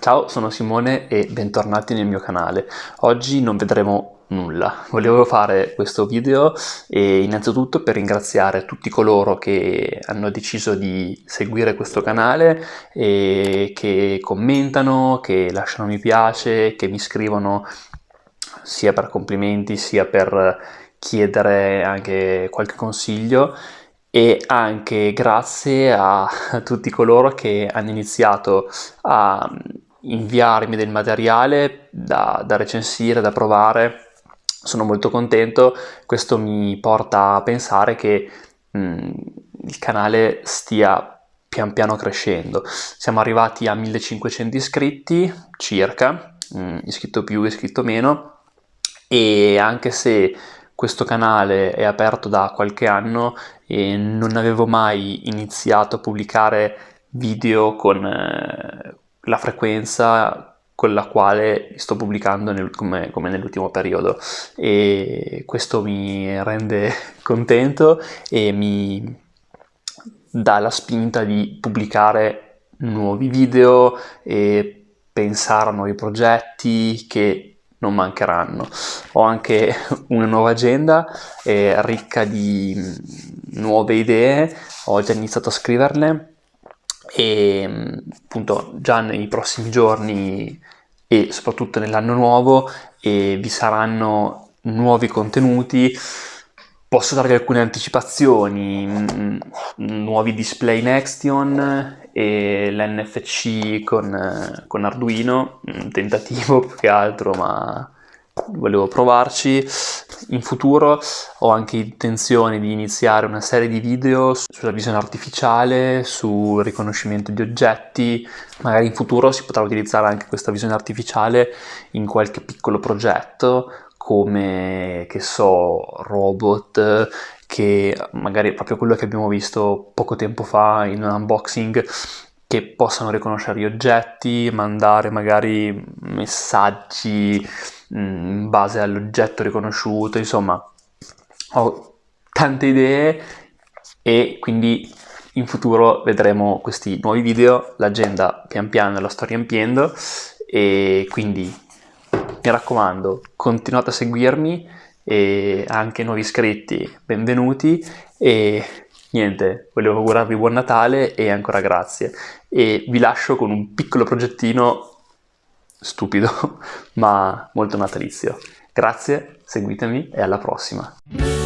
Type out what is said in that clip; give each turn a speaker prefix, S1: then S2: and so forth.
S1: Ciao, sono Simone e bentornati nel mio canale. Oggi non vedremo nulla. Volevo fare questo video e innanzitutto per ringraziare tutti coloro che hanno deciso di seguire questo canale e che commentano, che lasciano mi piace, che mi scrivono sia per complimenti sia per chiedere anche qualche consiglio e anche grazie a tutti coloro che hanno iniziato a inviarmi del materiale da, da recensire, da provare. Sono molto contento, questo mi porta a pensare che mh, il canale stia pian piano crescendo. Siamo arrivati a 1500 iscritti circa, mh, iscritto più, iscritto meno, e anche se questo canale è aperto da qualche anno e non avevo mai iniziato a pubblicare video con eh, la frequenza con la quale sto pubblicando nel, come, come nell'ultimo periodo. E questo mi rende contento e mi dà la spinta di pubblicare nuovi video e pensare a nuovi progetti che non mancheranno. Ho anche una nuova agenda eh, ricca di nuove idee, ho già iniziato a scriverle e appunto già nei prossimi giorni e soprattutto nell'anno nuovo e vi saranno nuovi contenuti. Posso darvi alcune anticipazioni nuovi display Nextion e l'NFC con, con Arduino, un tentativo più che altro, ma volevo provarci. In futuro ho anche intenzione di iniziare una serie di video sulla visione artificiale, sul riconoscimento di oggetti, magari in futuro si potrà utilizzare anche questa visione artificiale in qualche piccolo progetto come, che so, robot che magari è proprio quello che abbiamo visto poco tempo fa in un unboxing che possano riconoscere gli oggetti, mandare magari messaggi in base all'oggetto riconosciuto, insomma ho tante idee e quindi in futuro vedremo questi nuovi video, l'agenda pian piano la sto riempiendo e quindi mi raccomando continuate a seguirmi e anche nuovi iscritti, benvenuti e niente, volevo augurarvi buon Natale e ancora grazie. E vi lascio con un piccolo progettino stupido ma molto natalizio. Grazie, seguitemi e alla prossima!